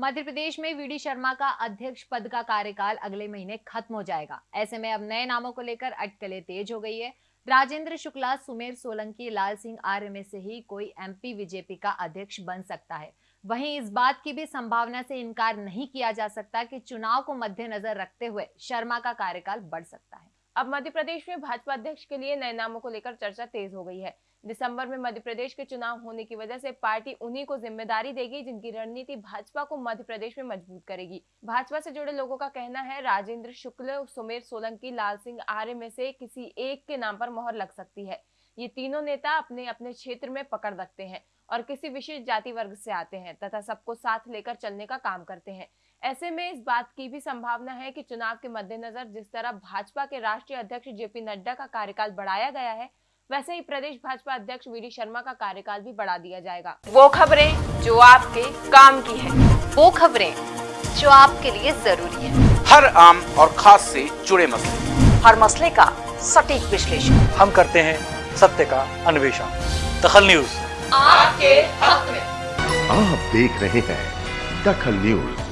मध्य प्रदेश में वीडी शर्मा का अध्यक्ष पद का कार्यकाल अगले महीने खत्म हो जाएगा। ऐसे में अब नए नामों को लेकर अटकलें तेज हो गई है। राजेंद्र शुक्ला, सुमेर सोलंकी, लाल सिंह आर्य में से ही कोई एमपी, बीजेपी का अध्यक्ष बन सकता है। वहीं इस बात की भी संभावना से इनकार नहीं किया जा सकता कि चुनाव को मद्देनजर रखते हुए शर्मा का कार्यकाल बढ़ सकता है। अब मध्य प्रदेश में भाजपा अध्यक्ष के लिए नए नामों को लेकर चर्चा तेज हो गई है। दिसंबर में मध्य प्रदेश के चुनाव होने की वजह से पार्टी उन्हीं को ज़िम्मेदारी देगी जिनकी रणनीति भाजपा को मध्य प्रदेश में मज़बूत करेगी। भाजपा से जुड़े लोगों का कहना है, राजेंद्र शुक्ल, सुमेर सोलंकी, लाल सिंह आर्य में से किसी एक के नाम पर मोहर लग सकती है। ये तीनों नेता अपने अपने क्षेत्र में पकड़ रखते हैं और किसी विशेष जाति वर्ग से आते हैं तथा सबको साथ लेकर चलने का काम करते हैं। ऐसे में इस बात की भी संभावना है कि चुनाव के मद्देनजर जिस तरह भाजपा के राष्ट्रीय अध्यक्ष जेपी नड्डा का कार्यकाल बढ़ाया गया है वैसे ही प्रदेश भाजपा अध्यक्ष वीडी शर्मा का कार्यकाल भी बढ़ा दिया जाएगा। वो खबरें जो आपके काम की है वो खबरें जो आपके लिए ज़रूरी है। हर आम और खास से जुड़े मसले। हर मसले का सटीक विश्लेषण। हम करते हैं सत्य का अन्वेषण। दखल न्यूज़। आपके हक में। आप देख रहे हैं दखल न्यूज़।